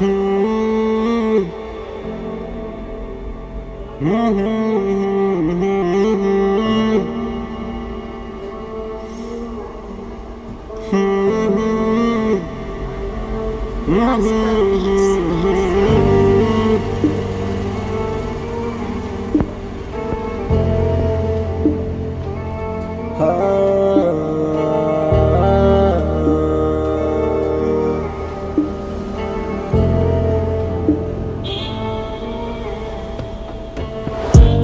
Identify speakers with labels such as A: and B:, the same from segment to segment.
A: Oh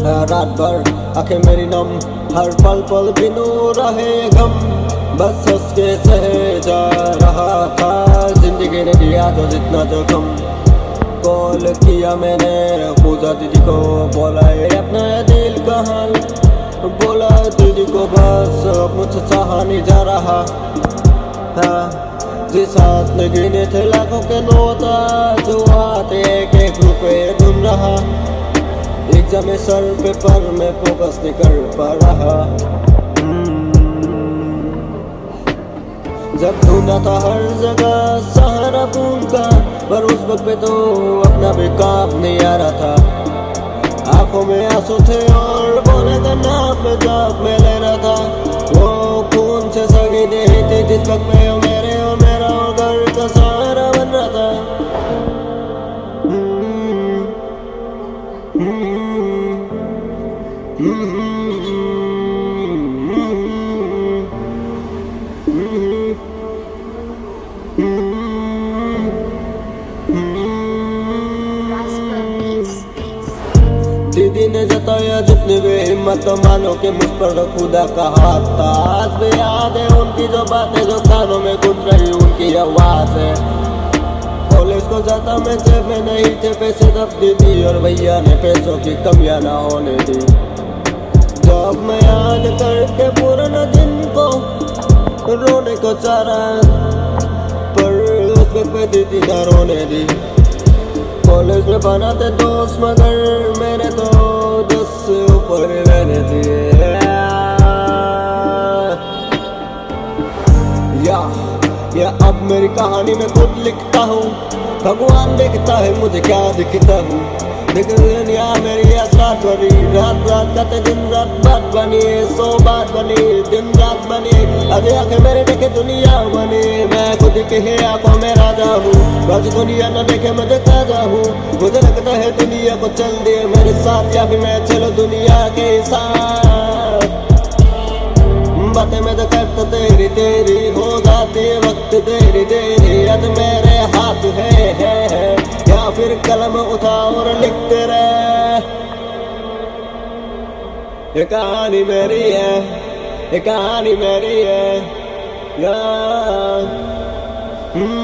A: रात भर, आँखें मेरी नम, हर पल पल बिनू रहे गम। बस हंस के सहे जा रहा था, ज़िंदगी ने दिया जो जितना जोखम कॉल किया मैंने, पूजा दीदी को बोला, ये अपना दिल का हाल बोला, दीदी को बस मुझसे सहा नहीं जा रहा। हाँ जिस हाथ में गिने थे लाखों के नोता जो हाथ एक एक रुपए ढूंढ रहा। एग्ज़ाम सर पेपर में फोकस नहीं कर पा रहा। जब ढूंढा था हर जगह सहारा पून का, पर उस वक्त पे तो अपना भी काम नहीं आ रहा था। आँखों में आँसू थे और बोले का नाम में जाप में ले रहा था। वो खून से सगी नहीं थी जिस वक्त में दीदी ने जताया, जितनी भी हिम्मत मानो कि मुझ पर खुदा का हाथ था आज भी याद है उनकी जो बातें जो कानों में गुंज रही, उनकी आवाज़ है। कॉलेज को जाता मैं जेब में नहीं थे, पैसे तब दीदी और भैया ने पैसों की कमियाँ ना होने दी। जब मैं याद करके पुराना दिन को रोने को चारा, पर उस वक्त पे दीदी ना रोने दी कॉलेज में बनाते दोस्त, मगर मेरे तो दस से ऊपर रहने दिए या या अब मेरी कहानी में खुद लिखता हूँ। भगवान देखता है मुझे क्या दिखता हूँ। लेकिन दुनिया मेरी रात बनी रात रात करते दिन रात बात बनी सो बात बनी दिन रात बनी। अरे आँखें मेरे देखे दुनिया बनी। मैं खुद के ही आँखों में राजा हूँ। बस दुनिया न देखे मैं देखा जा हूँ। मुझे लगता है दुनिया को चल दिए मेरे साथ। या भी मैं चलो दुनिया के साथ। बातें मैं तो करता तेरी तेरी हो जाती वक्त देरी देरी आज मेरे हाथ है, है, है। या फिर कलम उठा और लिखते रहे। ये कहानी मेरी है ये कहानी मेरी है या। हम्म।